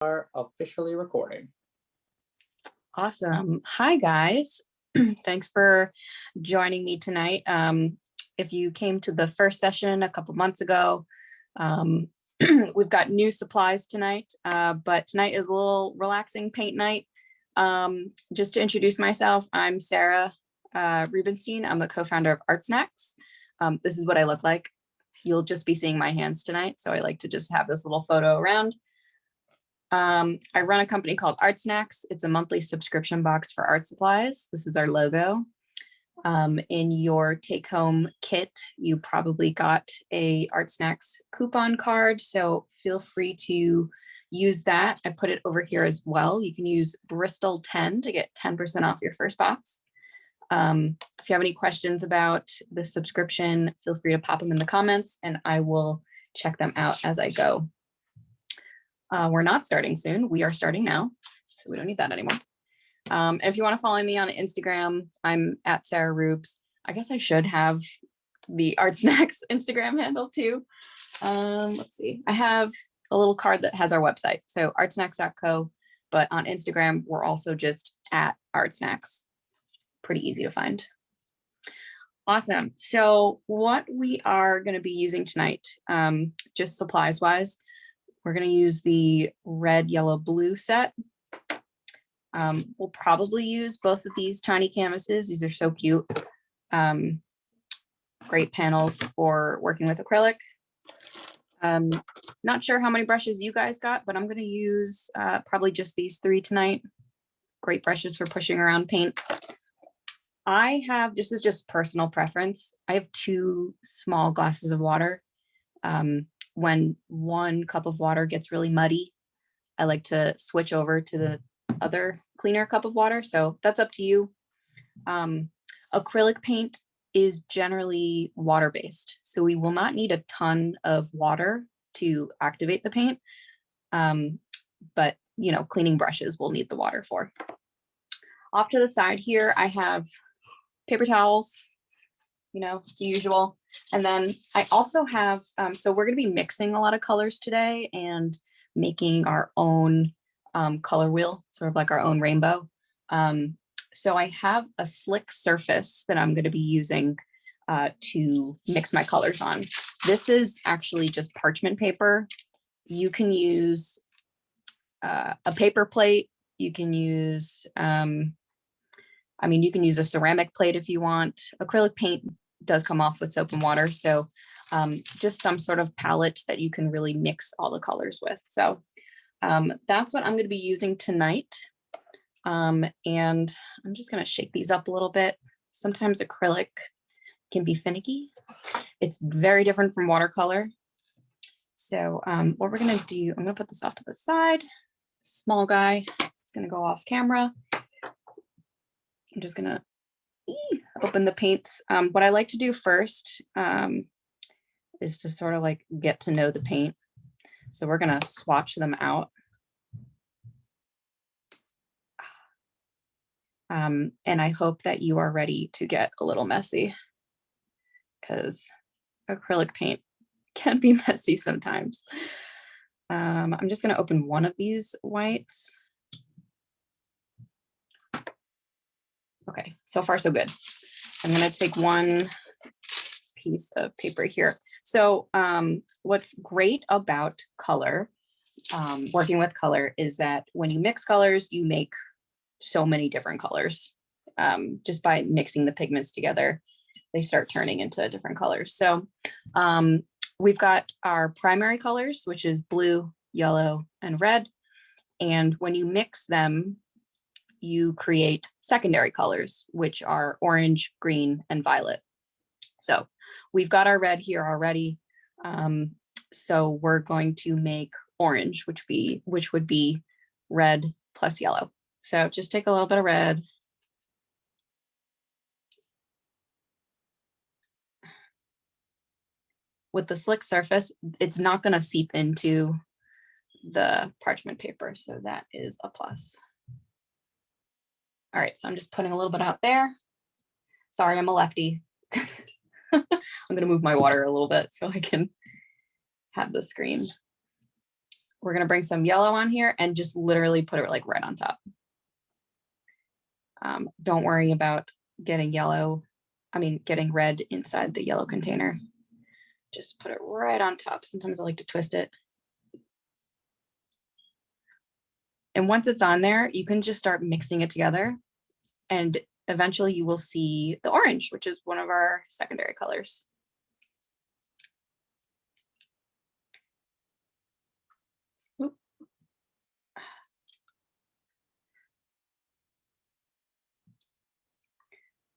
are officially recording. Awesome. Hi, guys. Thanks for joining me tonight. Um, if you came to the first session a couple months ago, um, we've got new supplies tonight, uh, but tonight is a little relaxing paint night. Um, just to introduce myself, I'm Sarah uh, Rubenstein. I'm the co-founder of Art Snacks. Um, this is what I look like. You'll just be seeing my hands tonight, so I like to just have this little photo around. Um, I run a company called Art Snacks. It's a monthly subscription box for art supplies. This is our logo. Um, in your take home kit, you probably got a Art Snacks coupon card. So feel free to use that. I put it over here as well. You can use Bristol 10 to get 10% off your first box. Um, if you have any questions about the subscription, feel free to pop them in the comments and I will check them out as I go. Uh, we're not starting soon. We are starting now. So we don't need that anymore. Um, and if you want to follow me on Instagram, I'm at Sarah Rubes. I guess I should have the Art Snacks Instagram handle too. Um, let's see. I have a little card that has our website. So artsnacks.co, but on Instagram, we're also just at Art Snacks. Pretty easy to find. Awesome. So what we are going to be using tonight, um, just supplies wise, we're going to use the red, yellow, blue set. Um, we'll probably use both of these tiny canvases. These are so cute. Um, great panels for working with acrylic. Um, not sure how many brushes you guys got, but I'm going to use uh, probably just these three tonight. Great brushes for pushing around paint. I have, this is just personal preference. I have two small glasses of water. Um, when one cup of water gets really muddy, I like to switch over to the other cleaner cup of water. So that's up to you. Um, acrylic paint is generally water-based. So we will not need a ton of water to activate the paint. Um, but, you know, cleaning brushes will need the water for. Off to the side here, I have paper towels, you know, the usual. And then I also have, um, so we're gonna be mixing a lot of colors today and making our own um, color wheel, sort of like our own rainbow. Um, so I have a slick surface that I'm gonna be using uh, to mix my colors on. This is actually just parchment paper. You can use uh, a paper plate. You can use, um, I mean, you can use a ceramic plate if you want. Acrylic paint does come off with soap and water. So um, just some sort of palette that you can really mix all the colors with. So um, that's what I'm going to be using tonight. Um, and I'm just going to shake these up a little bit. Sometimes acrylic can be finicky. It's very different from watercolor. So um, what we're going to do, I'm going to put this off to the side. Small guy, it's going to go off camera. I'm just going to open the paints. Um, what I like to do first um, is to sort of like get to know the paint. So we're gonna swatch them out. Um, and I hope that you are ready to get a little messy because acrylic paint can be messy sometimes. Um, I'm just gonna open one of these whites. Okay, so far so good. I'm gonna take one piece of paper here. So um, what's great about color, um, working with color, is that when you mix colors, you make so many different colors. Um, just by mixing the pigments together, they start turning into different colors. So um, we've got our primary colors, which is blue, yellow, and red. And when you mix them, you create secondary colors, which are orange, green, and violet. So we've got our red here already. Um, so we're going to make orange, which be which would be red plus yellow. So just take a little bit of red. With the slick surface, it's not going to seep into the parchment paper. So that is a plus. All right, so I'm just putting a little bit out there. Sorry, I'm a lefty. I'm gonna move my water a little bit so I can have the screen we're gonna bring some yellow on here and just literally put it like right on top. Um, don't worry about getting yellow, I mean, getting red inside the yellow container. Just put it right on top. Sometimes I like to twist it. And once it's on there, you can just start mixing it together. And eventually you will see the orange, which is one of our secondary colors.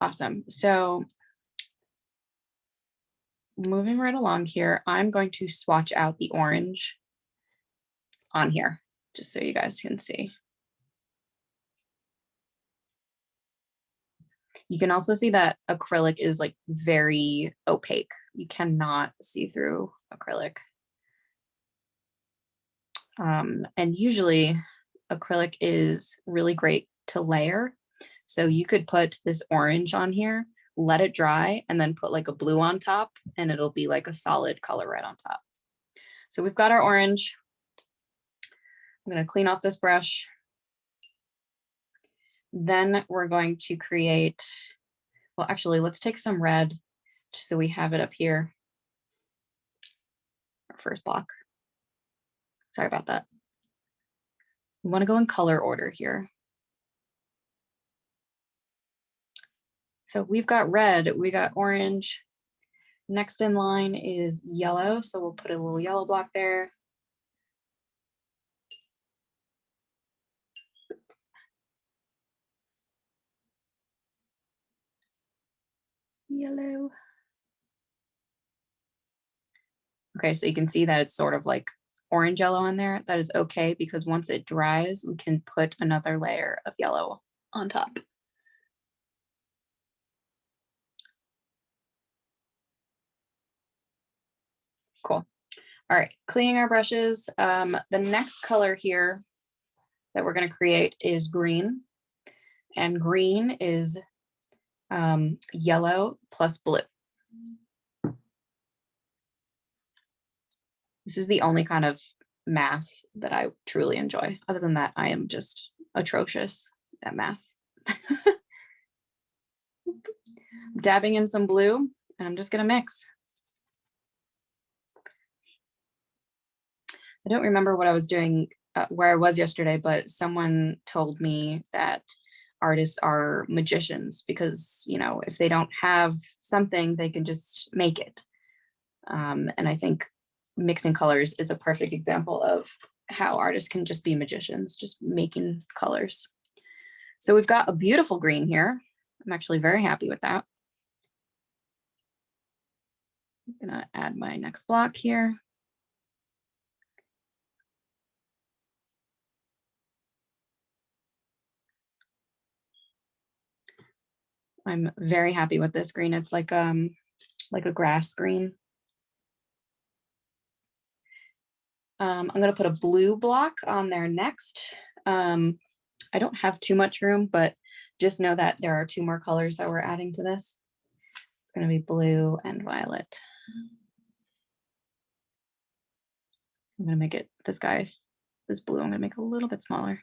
Awesome. So moving right along here, I'm going to swatch out the orange on here, just so you guys can see. You can also see that acrylic is like very opaque. You cannot see through acrylic. Um, and usually acrylic is really great to layer. So you could put this orange on here, let it dry, and then put like a blue on top, and it'll be like a solid color right on top. So we've got our orange. I'm gonna clean off this brush. Then we're going to create, well, actually, let's take some red, just so we have it up here. Our first block. Sorry about that. We want to go in color order here. So we've got red, we got orange. Next in line is yellow, so we'll put a little yellow block there. Yellow. Okay, so you can see that it's sort of like orange yellow in there. That is okay because once it dries, we can put another layer of yellow on top. Cool. All right, cleaning our brushes. Um, the next color here that we're going to create is green. And green is um, yellow plus blue. This is the only kind of math that I truly enjoy. Other than that, I am just atrocious at math. Dabbing in some blue, and I'm just going to mix. I don't remember what I was doing, uh, where I was yesterday, but someone told me that artists are magicians because, you know, if they don't have something, they can just make it. Um, and I think mixing colors is a perfect example of how artists can just be magicians, just making colors. So we've got a beautiful green here. I'm actually very happy with that. I'm gonna add my next block here. I'm very happy with this green. It's like um like a grass green. Um, I'm going to put a blue block on there next. Um, I don't have too much room, but just know that there are two more colors that we're adding to this. It's going to be blue and violet. So I'm going to make it this guy, this blue, I'm going to make a little bit smaller.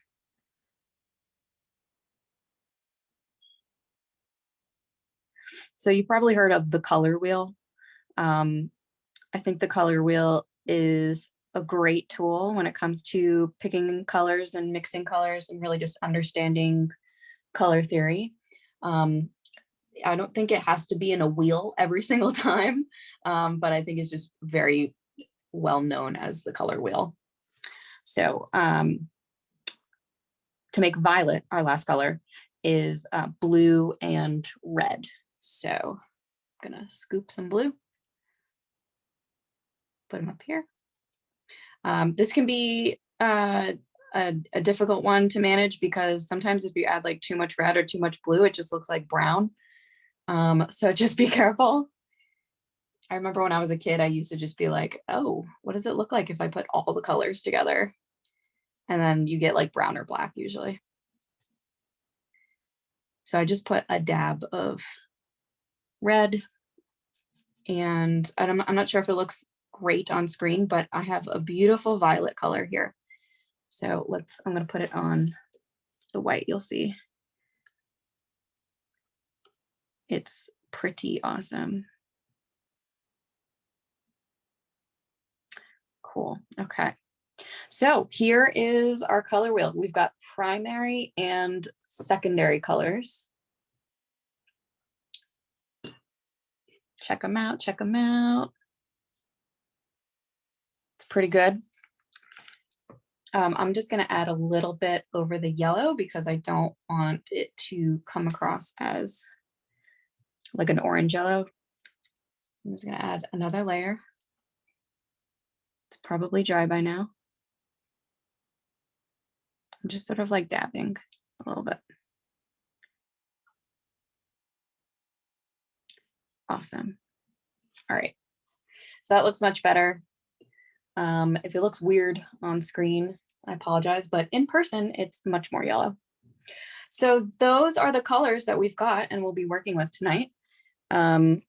So you've probably heard of the color wheel. Um, I think the color wheel is a great tool when it comes to picking colors and mixing colors and really just understanding color theory. Um, I don't think it has to be in a wheel every single time, um, but I think it's just very well known as the color wheel. So um, to make violet, our last color, is uh, blue and red. So I'm gonna scoop some blue, put them up here. Um, this can be uh, a, a, difficult one to manage because sometimes if you add like too much red or too much blue, it just looks like brown. Um, so just be careful. I remember when I was a kid, I used to just be like, oh, what does it look like if I put all the colors together? And then you get like brown or black usually. So I just put a dab of red and I'm, I'm not sure if it looks great on screen, but I have a beautiful violet color here. So let's, I'm gonna put it on the white, you'll see. It's pretty awesome. Cool, okay. So here is our color wheel. We've got primary and secondary colors. Check them out, check them out. It's pretty good. Um, I'm just gonna add a little bit over the yellow because I don't want it to come across as like an orange yellow. So I'm just gonna add another layer. It's probably dry by now. I'm just sort of like dabbing a little bit. Awesome. All right. So that looks much better. Um, if it looks weird on screen, I apologize, but in person, it's much more yellow. So those are the colors that we've got and we'll be working with tonight. Um,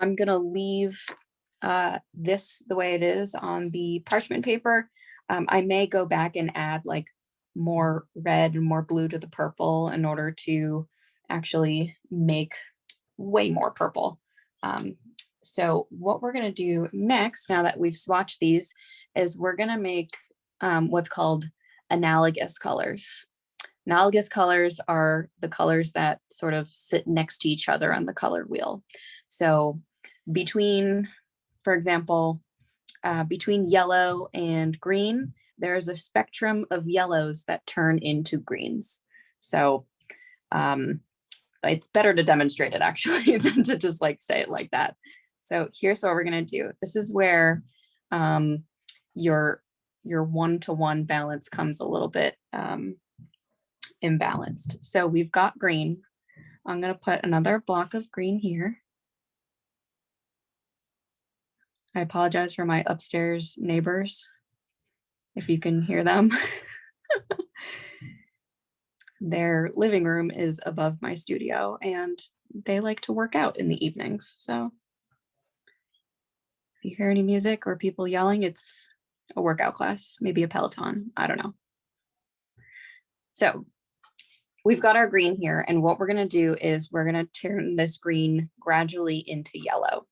I'm gonna leave uh, this the way it is on the parchment paper. Um, I may go back and add like more red and more blue to the purple in order to actually make way more purple. Um, so what we're gonna do next, now that we've swatched these, is we're gonna make um, what's called analogous colors. Analogous colors are the colors that sort of sit next to each other on the color wheel. So between, for example, uh, between yellow and green, there's a spectrum of yellows that turn into greens. So um, it's better to demonstrate it actually than to just like say it like that. So here's what we're gonna do. This is where um, your your one-to-one -one balance comes a little bit um, imbalanced. So we've got green. I'm gonna put another block of green here. I apologize for my upstairs neighbors, if you can hear them. Their living room is above my studio and they like to work out in the evenings. So if you hear any music or people yelling, it's a workout class, maybe a Peloton, I don't know. So we've got our green here and what we're gonna do is we're gonna turn this green gradually into yellow.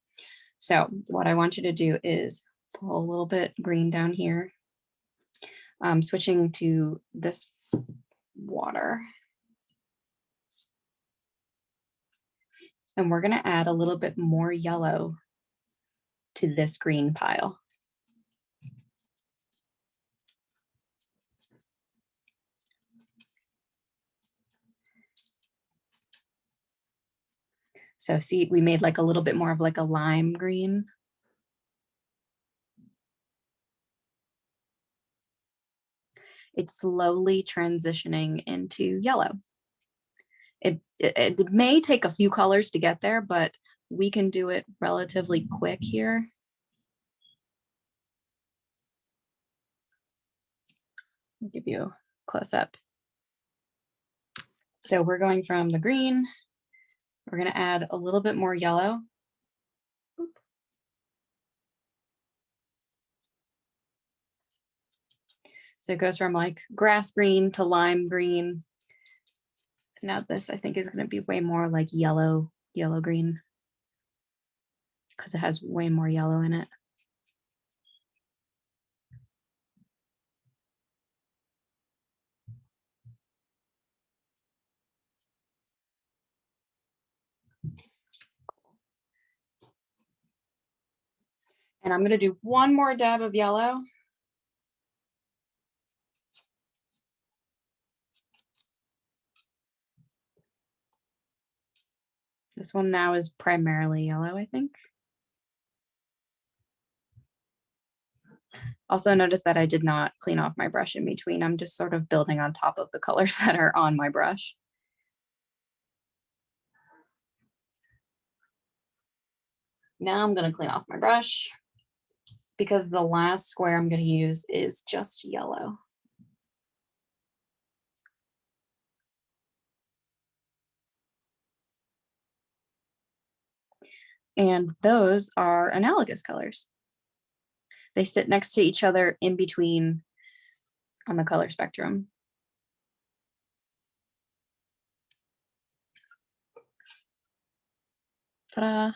So what I want you to do is pull a little bit green down here. Um, switching to this water. And we're gonna add a little bit more yellow to this green pile. So see, we made like a little bit more of like a lime green. It's slowly transitioning into yellow. It, it, it may take a few colors to get there, but we can do it relatively quick here. I'll give you a close up. So we're going from the green we're going to add a little bit more yellow. So it goes from like grass green to lime green. Now this I think is going to be way more like yellow, yellow green because it has way more yellow in it. And I'm going to do one more dab of yellow. This one now is primarily yellow, I think. Also notice that I did not clean off my brush in between. I'm just sort of building on top of the colors that are on my brush. Now I'm going to clean off my brush because the last square I'm going to use is just yellow. And those are analogous colors. They sit next to each other in between on the color spectrum. Ta-da.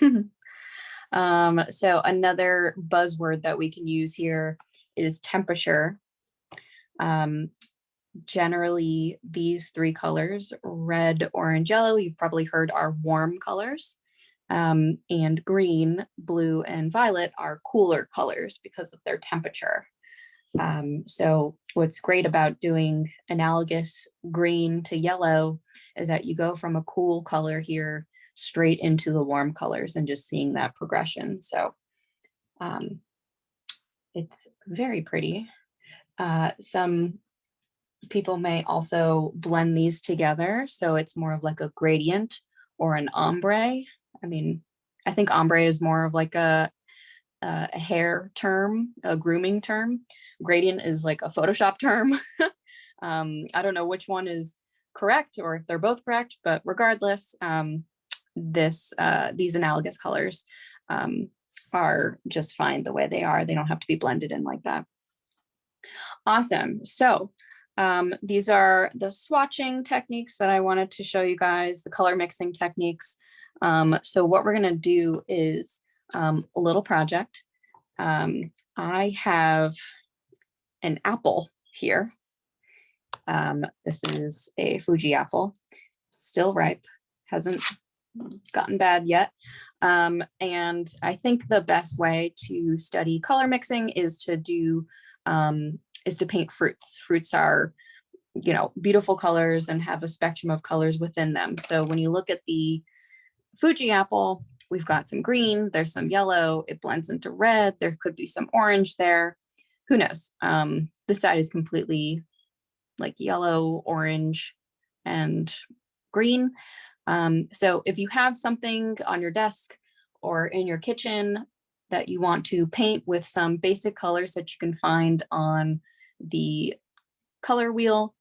um, so another buzzword that we can use here is temperature. Um, generally, these three colors, red, orange, yellow, you've probably heard are warm colors. Um, and green, blue, and violet are cooler colors because of their temperature. Um, so what's great about doing analogous green to yellow is that you go from a cool color here straight into the warm colors and just seeing that progression. So um, it's very pretty. Uh, some people may also blend these together. So it's more of like a gradient or an ombre. I mean, I think ombre is more of like a, a hair term, a grooming term. Gradient is like a Photoshop term. um, I don't know which one is correct or if they're both correct, but regardless, um, this uh, these analogous colors um, are just fine the way they are. They don't have to be blended in like that. Awesome. So um, these are the swatching techniques that I wanted to show you guys, the color mixing techniques. Um, so what we're going to do is um, a little project. Um, I have an apple here. Um, this is a Fuji apple, still ripe, hasn't gotten bad yet. Um, and I think the best way to study color mixing is to do um, is to paint fruits. Fruits are, you know, beautiful colors and have a spectrum of colors within them. So when you look at the Fuji apple, we've got some green, there's some yellow, it blends into red, there could be some orange there. Who knows? Um, this side is completely like yellow, orange, and green. Um, so if you have something on your desk or in your kitchen that you want to paint with some basic colors that you can find on the color wheel,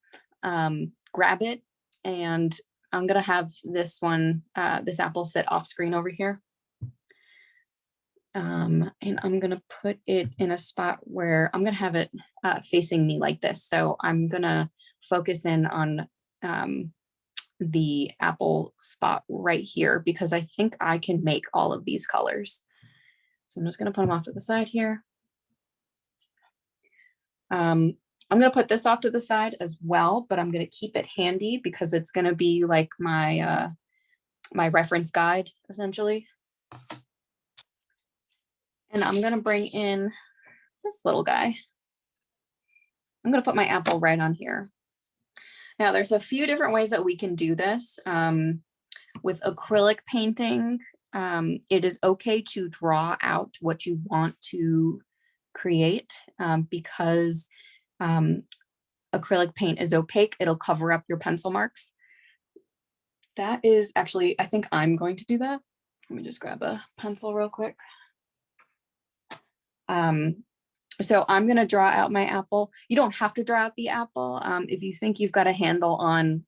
um, grab it. And I'm gonna have this one, uh, this apple sit off screen over here. Um, and I'm gonna put it in a spot where I'm gonna have it uh, facing me like this. So I'm gonna focus in on um, the apple spot right here because I think I can make all of these colors. So I'm just gonna put them off to the side here. Um, I'm gonna put this off to the side as well, but I'm gonna keep it handy because it's gonna be like my, uh, my reference guide essentially. And I'm gonna bring in this little guy. I'm gonna put my apple right on here. Now there's a few different ways that we can do this. Um, with acrylic painting, um, it is okay to draw out what you want to create um, because um, acrylic paint is opaque. It'll cover up your pencil marks. That is actually, I think I'm going to do that. Let me just grab a pencil real quick. Um, so I'm going to draw out my apple. You don't have to draw out the apple. Um, if you think you've got a handle on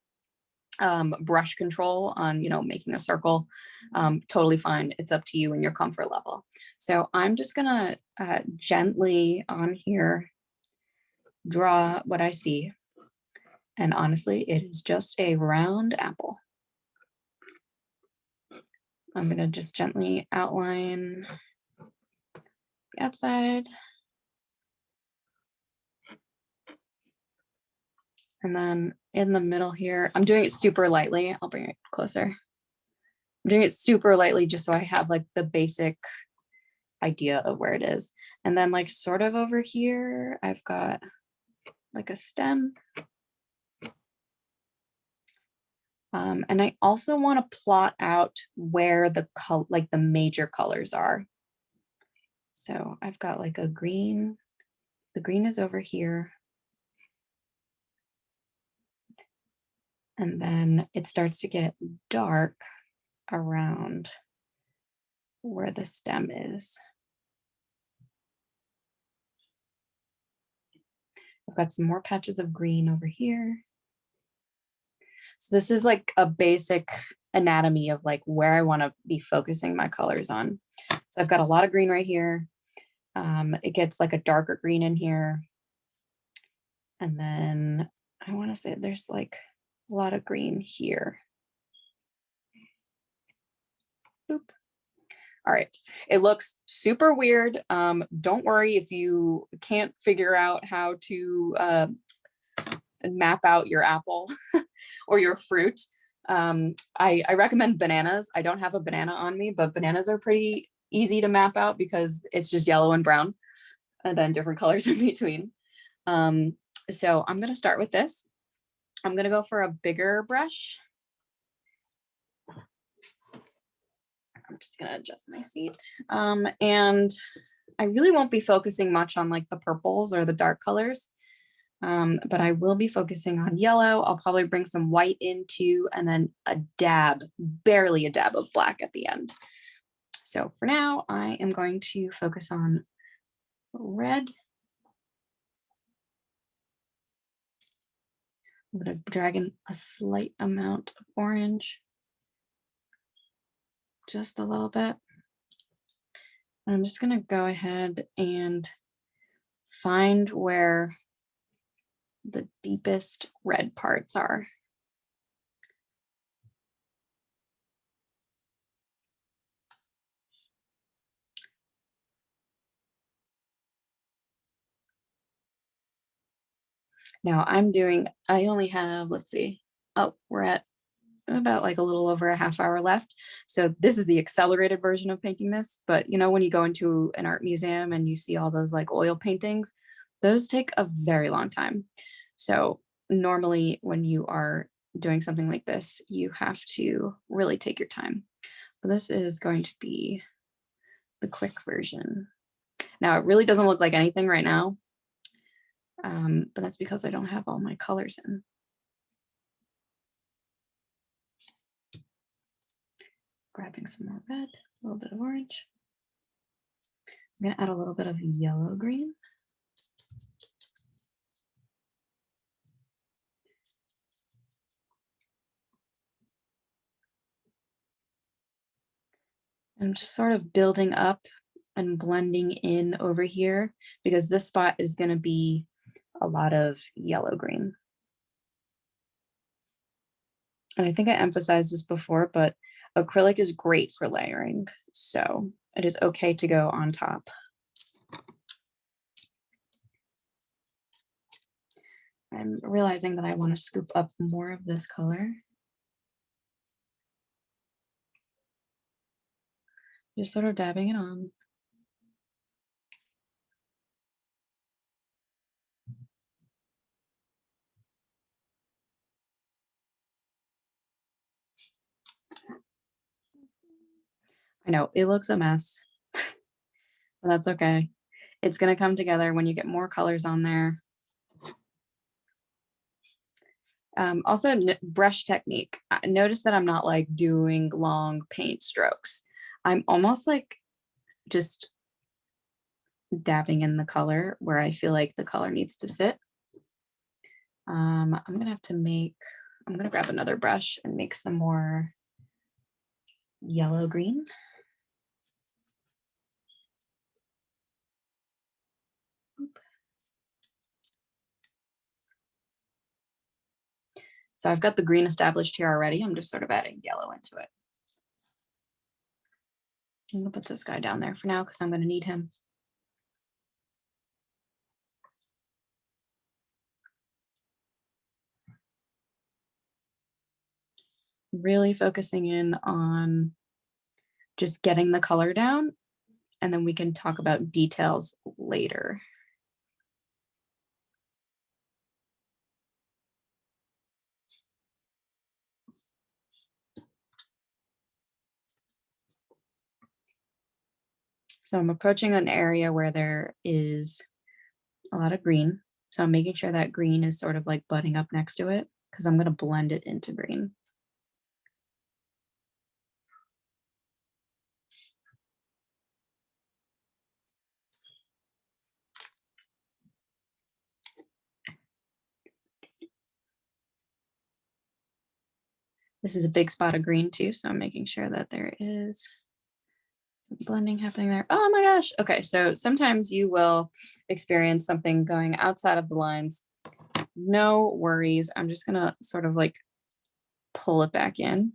um, brush control on, you know, making a circle, um, totally fine. It's up to you and your comfort level. So I'm just to uh, gently on here draw what I see. And honestly, it is just a round apple. I'm to just gently outline the outside. And then in the middle here, I'm doing it super lightly. I'll bring it closer. I'm doing it super lightly just so I have like the basic idea of where it is. And then like sort of over here, I've got like a stem. Um, and I also want to plot out where the color, like the major colors are. So I've got like a green, the green is over here. And then it starts to get dark around where the stem is. I've got some more patches of green over here. So this is like a basic anatomy of like where I want to be focusing my colors on. So I've got a lot of green right here. Um, it gets like a darker green in here. And then I want to say there's like a lot of green here. Boop. All right, it looks super weird. Um, don't worry if you can't figure out how to uh, map out your apple or your fruit. Um, I, I recommend bananas. I don't have a banana on me, but bananas are pretty easy to map out because it's just yellow and brown and then different colors in between. Um, so I'm gonna start with this. I'm gonna go for a bigger brush. I'm just gonna adjust my seat. Um, and I really won't be focusing much on like the purples or the dark colors, um, but I will be focusing on yellow. I'll probably bring some white into and then a dab, barely a dab of black at the end. So for now, I am going to focus on red. I'm going to drag in a slight amount of orange just a little bit. I'm just gonna go ahead and find where the deepest red parts are. Now I'm doing, I only have, let's see, oh, we're at about like a little over a half hour left. So this is the accelerated version of painting this. But you know, when you go into an art museum and you see all those like oil paintings, those take a very long time. So normally when you are doing something like this, you have to really take your time. But this is going to be the quick version. Now it really doesn't look like anything right now, um, but that's because I don't have all my colors in. grabbing some more red, a little bit of orange. I'm to add a little bit of yellow green. I'm just sort of building up and blending in over here because this spot is going to be a lot of yellow green. And I think I emphasized this before, but Acrylic is great for layering, so it is okay to go on top. I'm realizing that I want to scoop up more of this color. Just sort of dabbing it on. Know it looks a mess, but that's okay. It's gonna come together when you get more colors on there. Um, also brush technique. Notice that I'm not like doing long paint strokes. I'm almost like just dabbing in the color where I feel like the color needs to sit. Um, I'm gonna have to make, I'm gonna grab another brush and make some more yellow green. So I've got the green established here already. I'm just sort of adding yellow into it. I'm gonna put this guy down there for now because I'm gonna need him. Really focusing in on just getting the color down and then we can talk about details later. So I'm approaching an area where there is a lot of green. So I'm making sure that green is sort of like butting up next to it because I'm going to blend it into green. This is a big spot of green too, so I'm making sure that there is blending happening there. Oh my gosh. Okay, so sometimes you will experience something going outside of the lines. No worries. I'm just gonna sort of like pull it back in.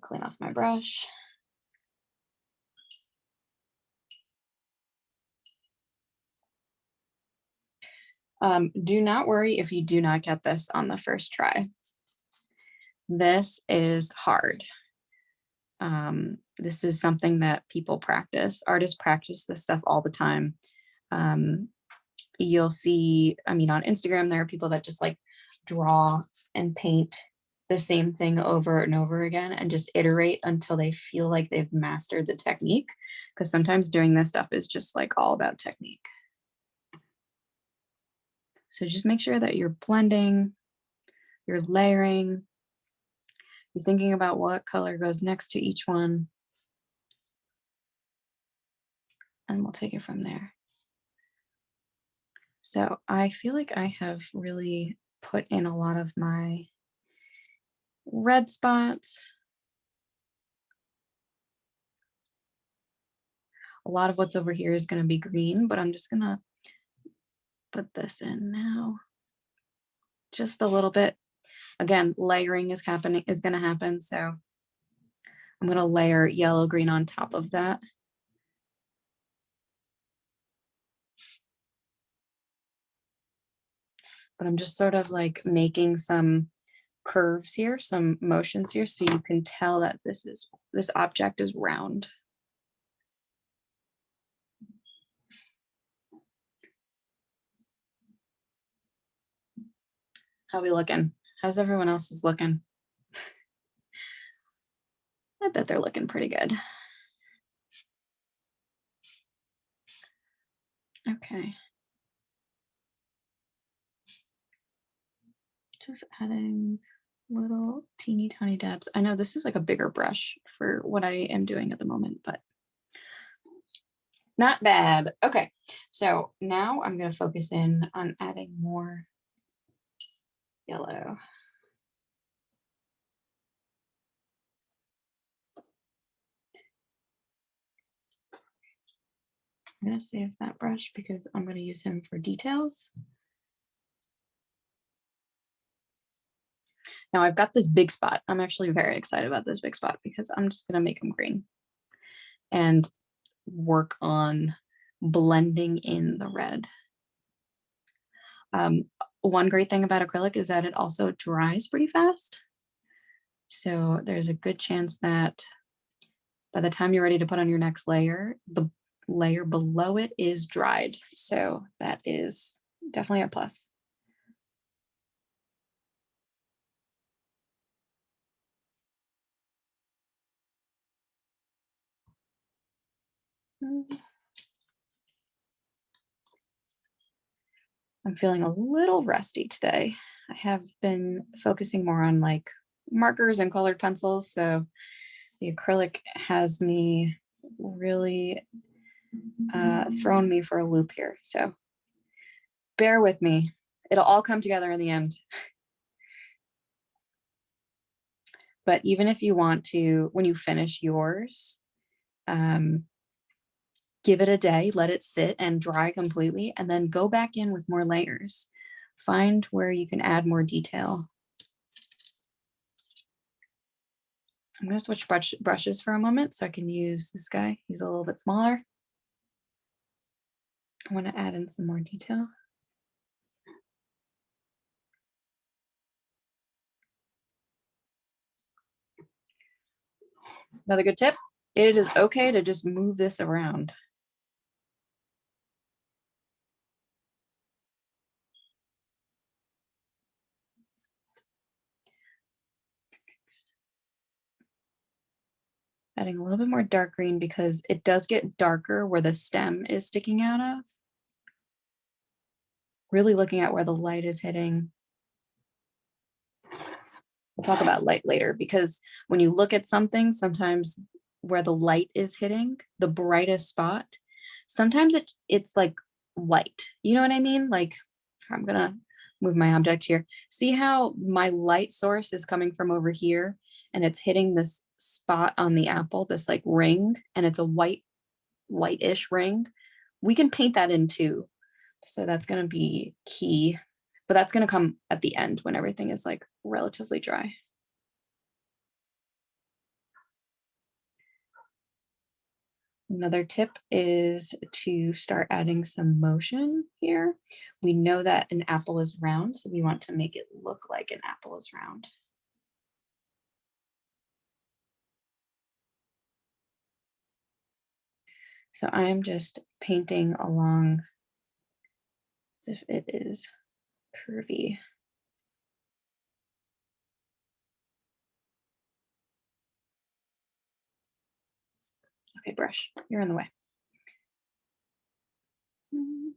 Clean off my brush. Um, do not worry if you do not get this on the first try. This is hard. Um, this is something that people practice. Artists practice this stuff all the time. Um, you'll see, I mean, on Instagram, there are people that just like draw and paint the same thing over and over again and just iterate until they feel like they've mastered the technique. Because sometimes doing this stuff is just like all about technique. So just make sure that you're blending, you're layering, you're thinking about what color goes next to each one. And we'll take it from there. So I feel like I have really put in a lot of my red spots. A lot of what's over here is going to be green, but I'm just going to put this in now. Just a little bit. Again, layering is happening is going to happen. So I'm going to layer yellow green on top of that. But I'm just sort of like making some curves here, some motions here, so you can tell that this is this object is round. How are we looking? How's everyone else is looking? I bet they're looking pretty good. Okay. Just adding little teeny tiny dabs. I know this is like a bigger brush for what I am doing at the moment, but not bad. Okay, so now I'm going to focus in on adding more yellow. I'm going to save that brush because I'm going to use him for details. Now I've got this big spot. I'm actually very excited about this big spot because I'm just going to make them green and work on blending in the red. Um, one great thing about acrylic is that it also dries pretty fast. So there's a good chance that by the time you're ready to put on your next layer, the layer below it is dried. So that is definitely a plus. Mm. I'm feeling a little rusty today. I have been focusing more on like markers and colored pencils. So the acrylic has me really uh, thrown me for a loop here. So bear with me. It'll all come together in the end. But even if you want to, when you finish yours, um, give it a day, let it sit and dry completely, and then go back in with more layers. Find where you can add more detail. I'm going to switch brush, brushes for a moment so I can use this guy. He's a little bit smaller. I want to add in some more detail. Another good tip, it is okay to just move this around. adding a little bit more dark green because it does get darker where the stem is sticking out of. Really looking at where the light is hitting. We'll talk about light later because when you look at something, sometimes where the light is hitting, the brightest spot, sometimes it, it's like white. You know what I mean? Like I'm gonna move my object here. See how my light source is coming from over here and it's hitting this spot on the apple, this like ring, and it's a white, whitish ring. We can paint that in too. So that's gonna be key, but that's gonna come at the end when everything is like relatively dry. Another tip is to start adding some motion here. We know that an apple is round, so we want to make it look like an apple is round. So I'm just painting along as if it is curvy. Okay, brush, you're in the way. Mm.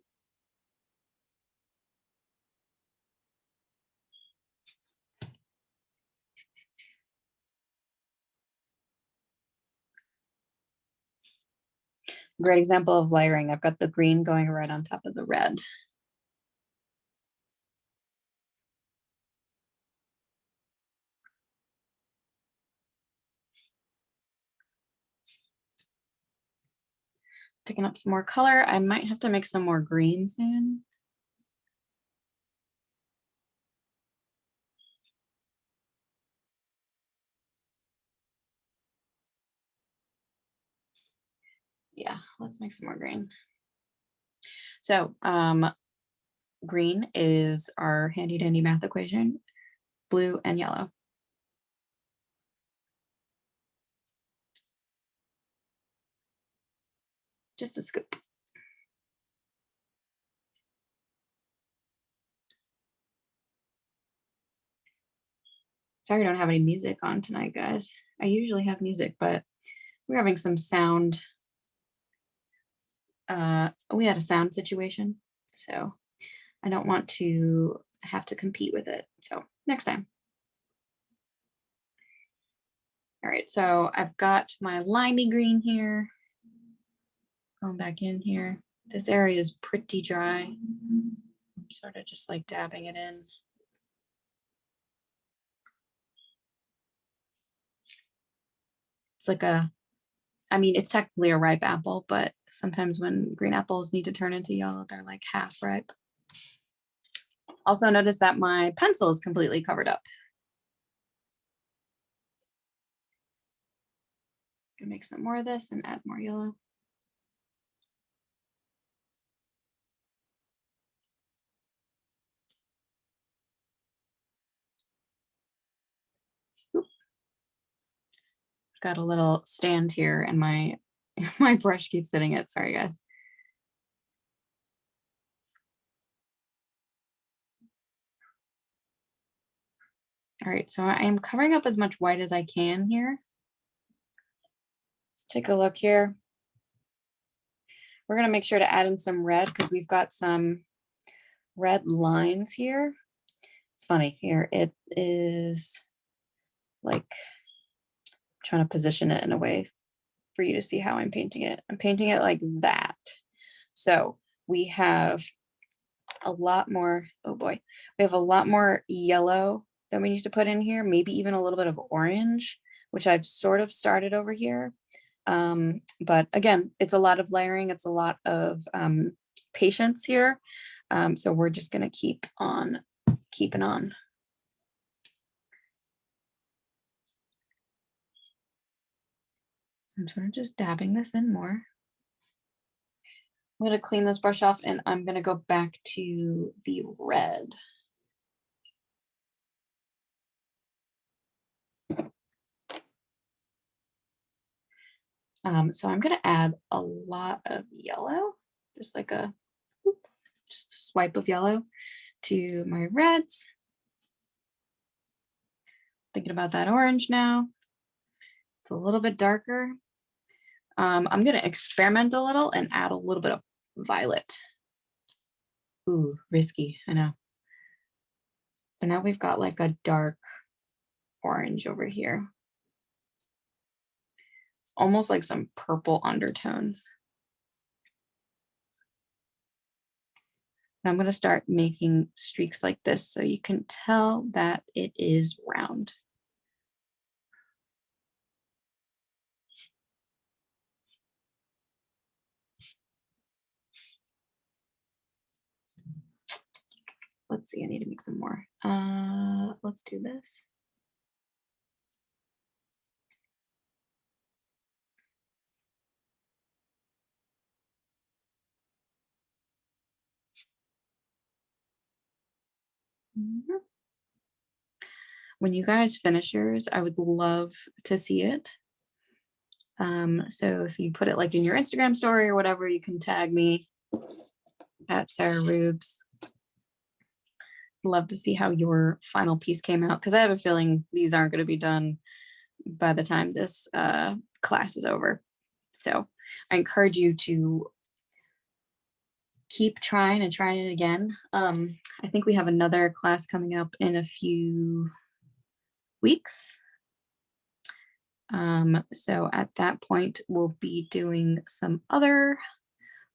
Great example of layering. I've got the green going right on top of the red. Picking up some more color. I might have to make some more green soon. Yeah, let's make some more green. So um, green is our handy dandy math equation, blue and yellow. Just a scoop. Sorry, I don't have any music on tonight, guys. I usually have music, but we're having some sound. Uh, we had a sound situation, so I don't want to have to compete with it. So next time. All right, so I've got my limey green here. Going back in here. This area is pretty dry. I'm sort of just like dabbing it in. It's like a, I mean, it's technically a ripe apple, but sometimes when green apples need to turn into yellow, they're like half ripe. Also notice that my pencil is completely covered up. Gonna make some more of this and add more yellow. Got a little stand here and my my brush keeps hitting it. Sorry, guys. All right, so I am covering up as much white as I can here. Let's take a look here. We're gonna make sure to add in some red because we've got some red lines here. It's funny here, it is like trying to position it in a way for you to see how I'm painting it. I'm painting it like that. So we have a lot more, oh boy, we have a lot more yellow that we need to put in here, maybe even a little bit of orange, which I've sort of started over here. Um, but again, it's a lot of layering. It's a lot of um, patience here. Um, so we're just gonna keep on keeping on. I'm sort of just dabbing this in more. I'm going to clean this brush off and I'm going to go back to the red. Um, so I'm going to add a lot of yellow, just like a just a swipe of yellow to my reds. Thinking about that orange now. It's a little bit darker. Um, I'm going to experiment a little and add a little bit of violet. Ooh, risky, I know. But now we've got like a dark orange over here. It's almost like some purple undertones. And I'm going to start making streaks like this so you can tell that it is round. Let's see, I need to make some more. Uh, let's do this. Mhm. When you guys finish yours, I would love to see it. Um, so if you put it like in your Instagram story or whatever, you can tag me at Sarah Rubes. Love to see how your final piece came out because I have a feeling these aren't going to be done by the time this uh, class is over. So I encourage you to keep trying and trying it again. Um, I think we have another class coming up in a few weeks. Um, so at that point, we'll be doing some other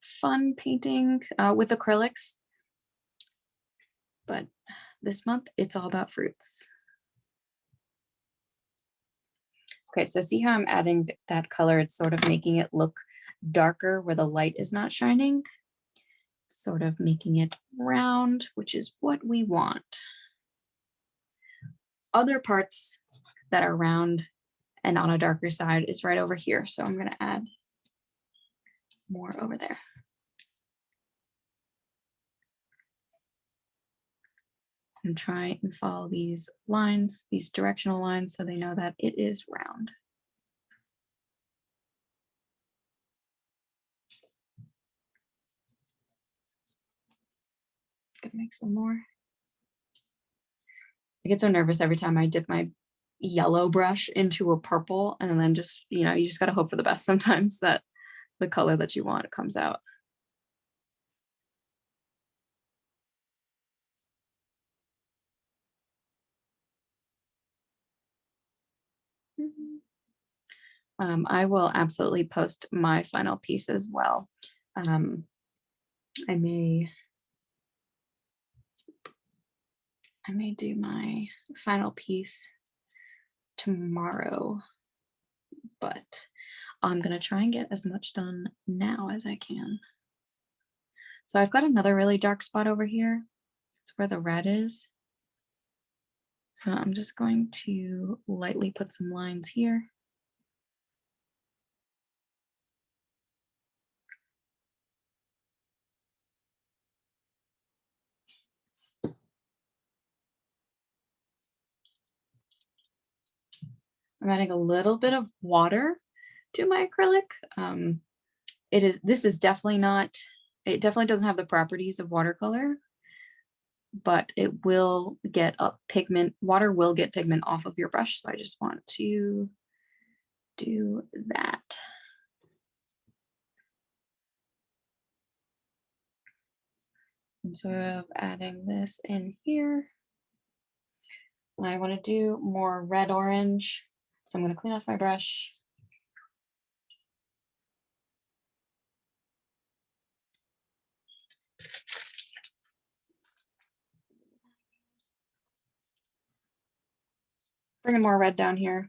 fun painting uh, with acrylics. But this month, it's all about fruits. Okay, so see how I'm adding that color? It's sort of making it look darker where the light is not shining sort of making it round, which is what we want. Other parts that are round and on a darker side is right over here. So I'm going to add more over there. And try and follow these lines, these directional lines, so they know that it is round. Gonna make some more. I get so nervous every time I dip my yellow brush into a purple and then just, you know, you just gotta hope for the best sometimes that the color that you want comes out. Um, I will absolutely post my final piece as well. Um, I may I may do my final piece tomorrow, but I'm going to try and get as much done now as I can. So I've got another really dark spot over here. It's where the red is. So I'm just going to lightly put some lines here. I'm adding a little bit of water to my acrylic. Um, it is, this is definitely not, it definitely doesn't have the properties of watercolor, but it will get a pigment, water will get pigment off of your brush. So I just want to do that. Instead of adding this in here, I want to do more red orange. So I'm going to clean off my brush. Bringing more red down here.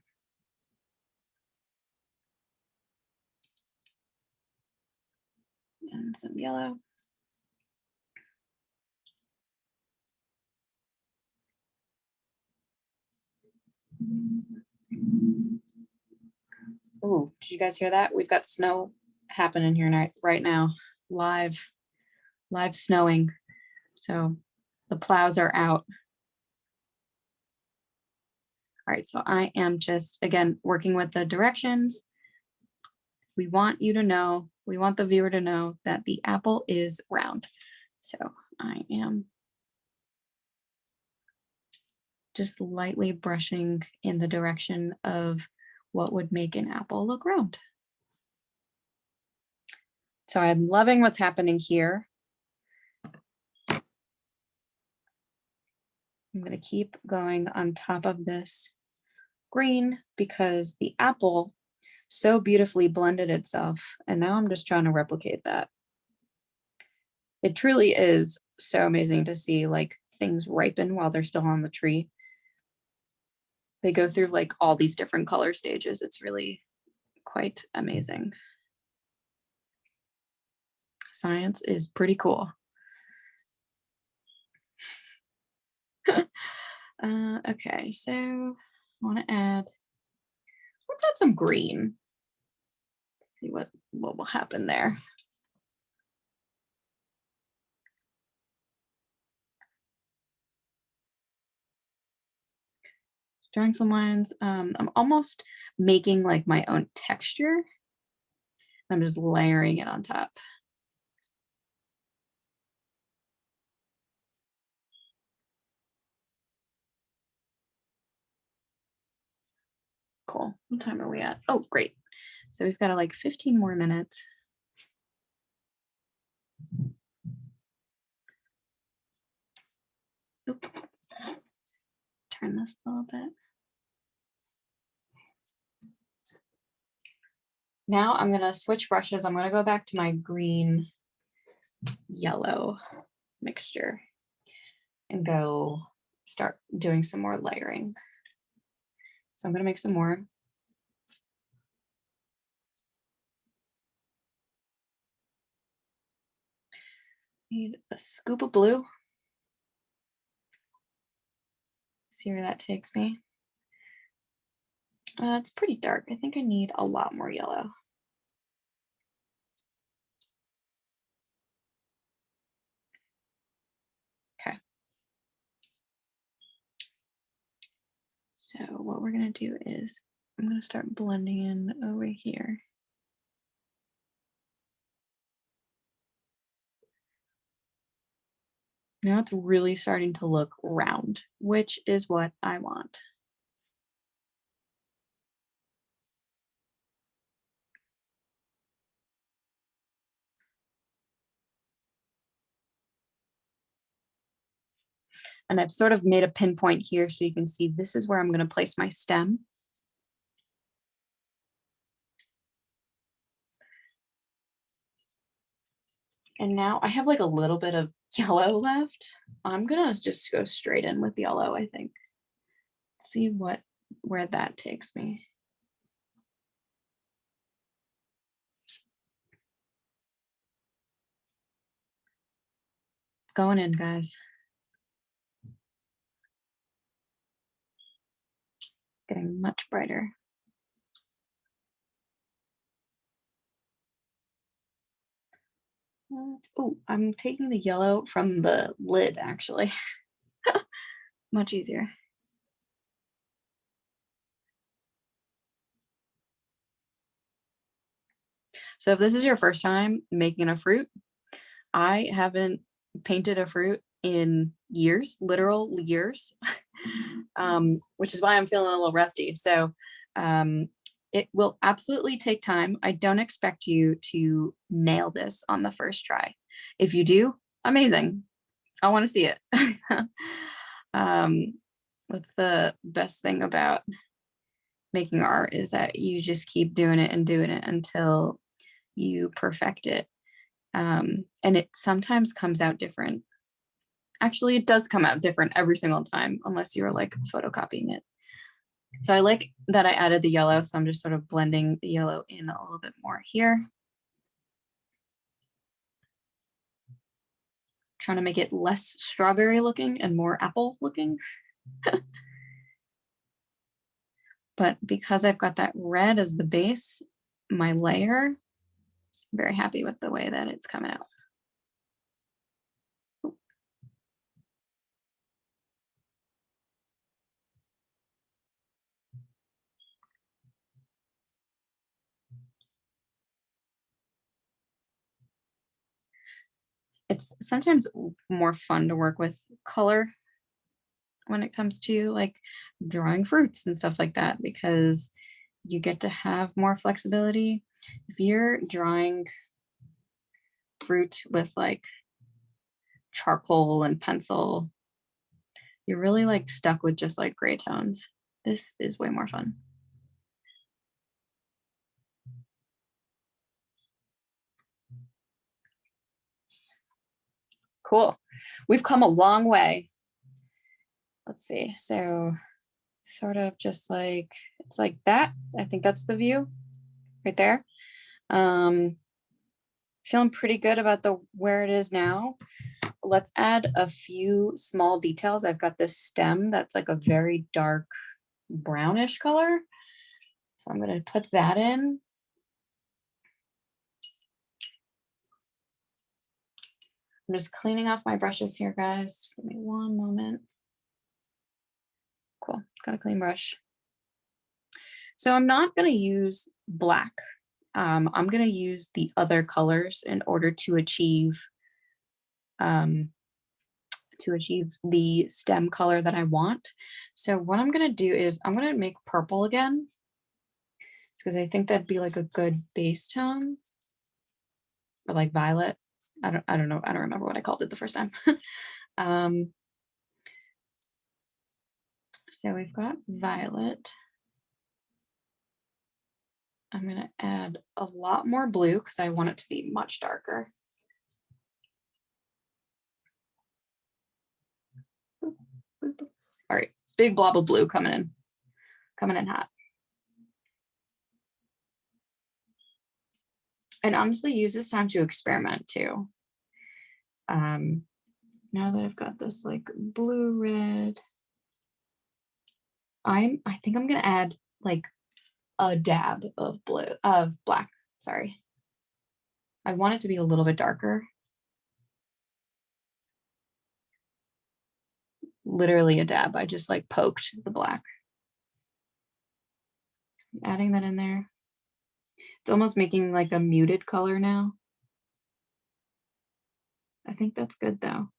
And some yellow. Oh, did you guys hear that? We've got snow happening here right now, live, live snowing. So the plows are out. All right, so I am just, again, working with the directions. We want you to know, we want the viewer to know that the apple is round. So I am just lightly brushing in the direction of what would make an apple look round. So I'm loving what's happening here. I'm going to keep going on top of this green because the apple so beautifully blended itself. And now I'm just trying to replicate that. It truly is so amazing to see like things ripen while they're still on the tree. They go through like all these different color stages. It's really quite amazing. Science is pretty cool. uh, okay, so I want to add, let's add some green. See what, what will happen there. Drawing some lines. Um, I'm almost making like my own texture. I'm just layering it on top. Cool. What time are we at? Oh, great. So we've got like 15 more minutes. Oop. Turn this a little bit. Now I'm gonna switch brushes. I'm gonna go back to my green yellow mixture and go start doing some more layering. So I'm gonna make some more. Need a scoop of blue. See where that takes me. Uh, it's pretty dark. I think I need a lot more yellow. Okay. So what we're going to do is I'm going to start blending in over here. Now it's really starting to look round, which is what I want. And I've sort of made a pinpoint here so you can see this is where I'm going to place my stem. And now I have like a little bit of yellow left. I'm gonna just go straight in with yellow, I think. See what where that takes me. Going in, guys. Getting much brighter. Oh, I'm taking the yellow from the lid, actually. Much easier. So if this is your first time making a fruit, I haven't painted a fruit in years, literal years, um, which is why I'm feeling a little rusty. So um, it will absolutely take time. I don't expect you to nail this on the first try. If you do, amazing. I want to see it. um, what's the best thing about making art is that you just keep doing it and doing it until you perfect it. Um, and it sometimes comes out different. Actually, it does come out different every single time, unless you're like photocopying it. So I like that I added the yellow, so I'm just sort of blending the yellow in a little bit more here. Trying to make it less strawberry looking and more apple looking. but because I've got that red as the base, my layer, I'm very happy with the way that it's coming out. It's sometimes more fun to work with color when it comes to like drawing fruits and stuff like that because you get to have more flexibility. If you're drawing fruit with like charcoal and pencil, you're really like stuck with just like gray tones. This is way more fun. Cool. we've come a long way. Let's see, so sort of just like, it's like that. I think that's the view right there. Um, feeling pretty good about the where it is now. Let's add a few small details. I've got this stem that's like a very dark brownish color. So I'm going to put that in. I'm just cleaning off my brushes here, guys. Give me one moment. Cool, got a clean brush. So I'm not going to use black. Um, I'm going to use the other colors in order to achieve um, to achieve the stem color that I want. So what I'm going to do is I'm going to make purple again because I think that'd be like a good base tone or like violet. I don't, I don't know. I don't remember what I called it the first time. um, so we've got violet. I'm going to add a lot more blue because I want it to be much darker. All right, big blob of blue coming in, coming in hot. And honestly, use this time to experiment too. Um, now that I've got this like blue red, I'm I think I'm gonna add like a dab of blue of black. Sorry. I want it to be a little bit darker. Literally a dab. I just like poked the black. Adding that in there. It's almost making like a muted color now. I think that's good though.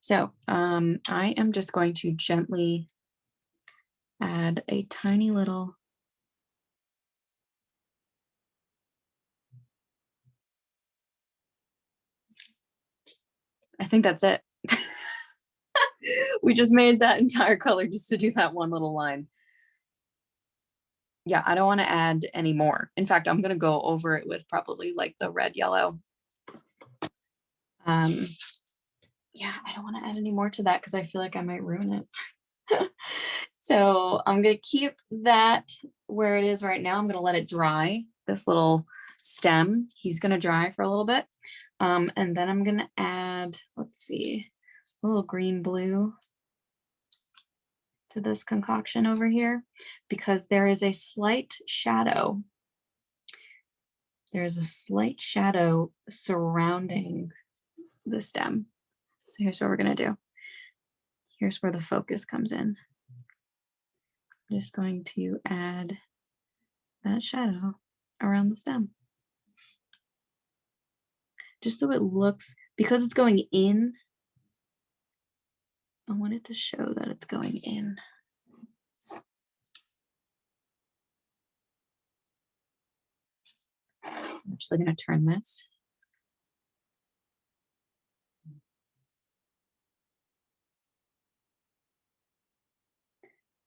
So um, I am just going to gently add a tiny little I think that's it. we just made that entire color just to do that one little line. Yeah, I don't want to add any more. In fact, I'm going to go over it with probably like the red yellow. Um, yeah, I don't want to add any more to that because I feel like I might ruin it. so I'm going to keep that where it is right now. I'm going to let it dry, this little stem. He's going to dry for a little bit. Um, and then I'm going to add, let's see, a little green blue to this concoction over here because there is a slight shadow. There's a slight shadow surrounding the stem. So here's what we're going to do. Here's where the focus comes in. I'm just going to add that shadow around the stem just so it looks, because it's going in, I want it to show that it's going in. I'm actually going to turn this.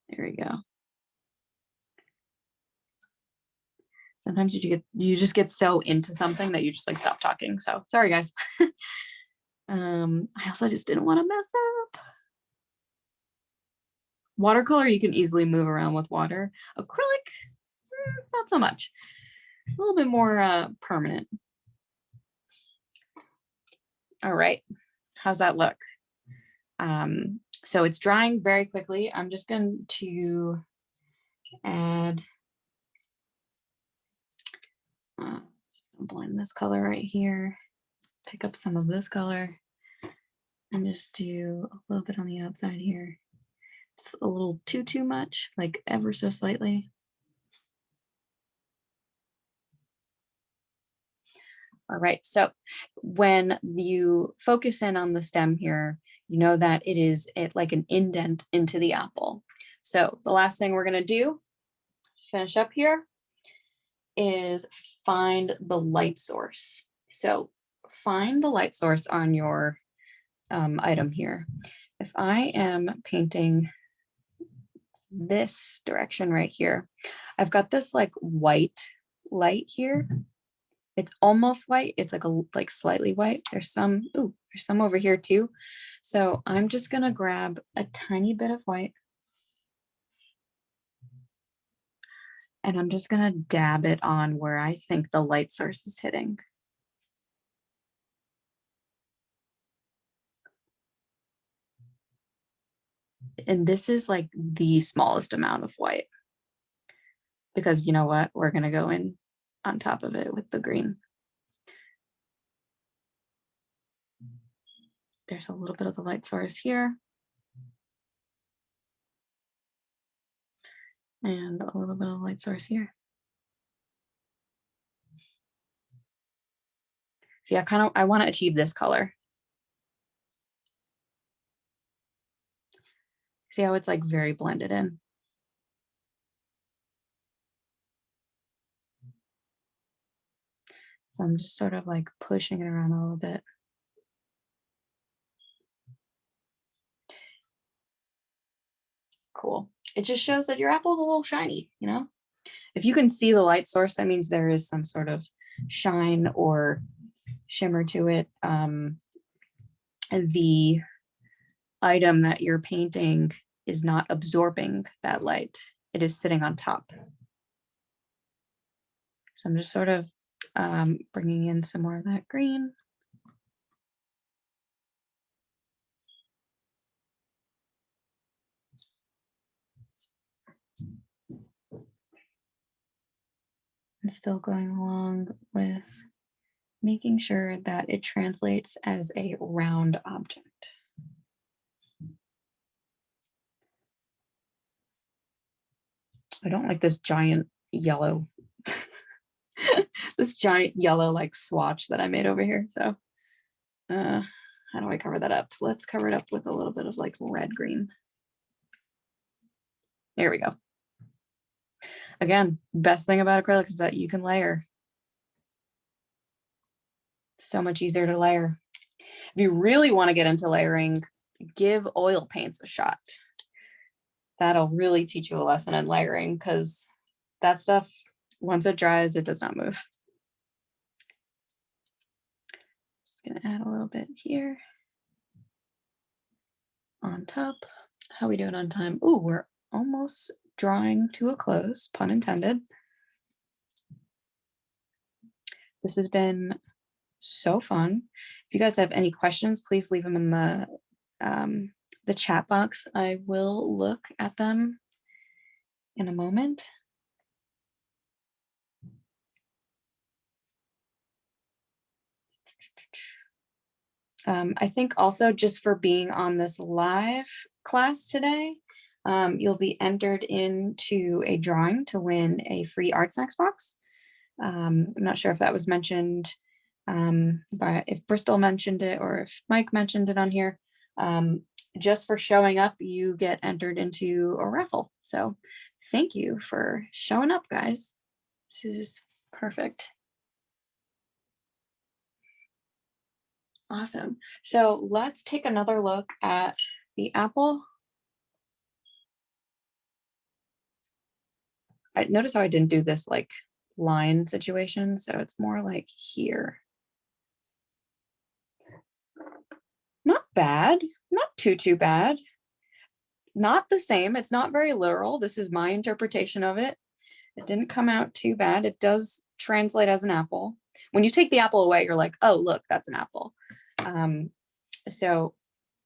There we go. sometimes you get you just get so into something that you just like stop talking. So sorry guys. um, I also just didn't want to mess up. Watercolor you can easily move around with water. Acrylic, mm, not so much. A little bit more uh, permanent. All right, how's that look? Um, so it's drying very quickly. I'm just going to add uh, blend this color right here, pick up some of this color and just do a little bit on the outside here. It's a little too, too much, like ever so slightly. All right, so when you focus in on the stem here, you know that it is it like an indent into the apple. So the last thing we're gonna do, finish up here, is find the light source. So find the light source on your um, item here. If I am painting this direction right here, I've got this like white light here. Mm-hmm. it's almost white. It's like a like slightly white. There's some, ooh, there's some over here too. So I'm just gonna grab a tiny bit of white. And I'm just gonna dab it on where I think the light source is hitting. And this is like the smallest amount of white. Because you know what, we're gonna go in on top of it with the green. There's a little bit of the light source here. And a little bit of light source here. See, I kind of, I want to achieve this color. See how it's like very blended in. So I'm just sort of like pushing it around a little bit. Cool. It just shows that your apple's a little shiny, you know? If you can see the light source, that means there is some sort of shine or shimmer to it. Um, the item that you're painting is not absorbing that light. It is sitting on top. So I'm just sort of um, bringing in some more of that green. And still going along with making sure that it translates as a round object. I don't like this giant yellow this giant yellow like swatch that I made over here. So uh, how do I cover that up? Let's cover it up with a little bit of like red green. There we go. Again, best thing about acrylic is that you can layer. So much easier to layer. If you really want to get into layering, give oil paints a shot. That'll really teach you a lesson in layering because that stuff once it dries, it does not move. Just gonna add a little bit here. On top, how we doing on time? Oh, we're almost drawing to a close, pun intended. This has been so fun. If you guys have any questions, please leave them in the um, the chat box. I will look at them in a moment. Um, I think also just for being on this live class today, um, you'll be entered into a drawing to win a free Art Snacks box. Um, I'm not sure if that was mentioned um, by if Bristol mentioned it or if Mike mentioned it on here. Um, just for showing up, you get entered into a raffle. So thank you for showing up, guys. This is perfect. Awesome. So let's take another look at the apple. I notice how I didn't do this like line situation. So it's more like here. Not bad, not too, too bad. Not the same. It's not very literal. This is my interpretation of it. It didn't come out too bad. It does translate as an apple. When you take the apple away, you're like, oh, look, that's an apple. Um, so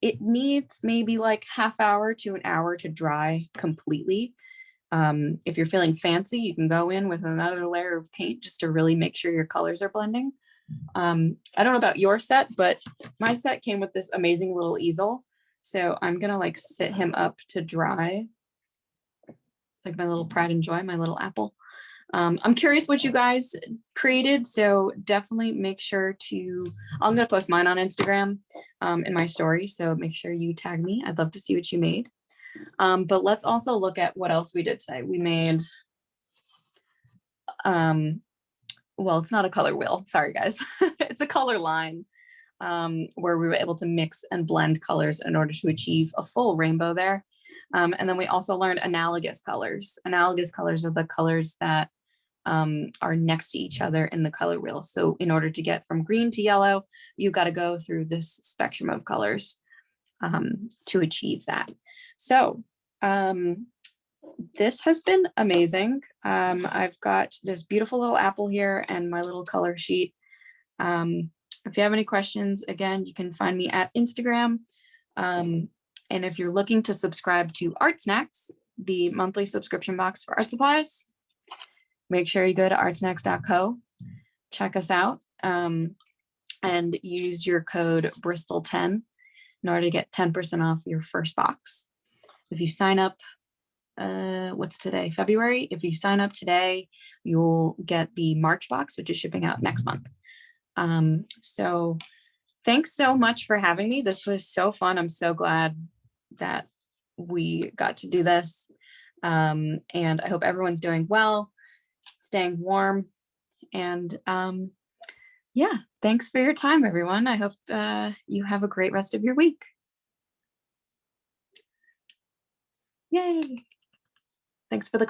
it needs maybe like half hour to an hour to dry completely. Um, if you're feeling fancy, you can go in with another layer of paint just to really make sure your colors are blending. Um, I don't know about your set, but my set came with this amazing little easel. So I'm gonna like sit him up to dry. It's like my little pride and joy, my little apple. Um, I'm curious what you guys created, so definitely make sure to, I'm gonna post mine on Instagram um, in my story, so make sure you tag me. I'd love to see what you made. Um, but let's also look at what else we did today. We made, um, well, it's not a color wheel, sorry guys. it's a color line um, where we were able to mix and blend colors in order to achieve a full rainbow there. Um, and then we also learned analogous colors. Analogous colors are the colors that um, are next to each other in the color wheel. So in order to get from green to yellow, you've got to go through this spectrum of colors um, to achieve that. So um, this has been amazing. Um, I've got this beautiful little apple here and my little color sheet. Um, if you have any questions, again, you can find me at Instagram. Um, and if you're looking to subscribe to Art Snacks, the monthly subscription box for art supplies, make sure you go to artsnacks.co, check us out, um, and use your code Bristol10 in order to get 10% off your first box. If you sign up, uh, what's today, February? If you sign up today, you'll get the March box, which is shipping out next month. Um, so thanks so much for having me. This was so fun. I'm so glad that we got to do this. Um, and I hope everyone's doing well, staying warm. And um, yeah, thanks for your time, everyone. I hope uh, you have a great rest of your week. Yay. Thanks for the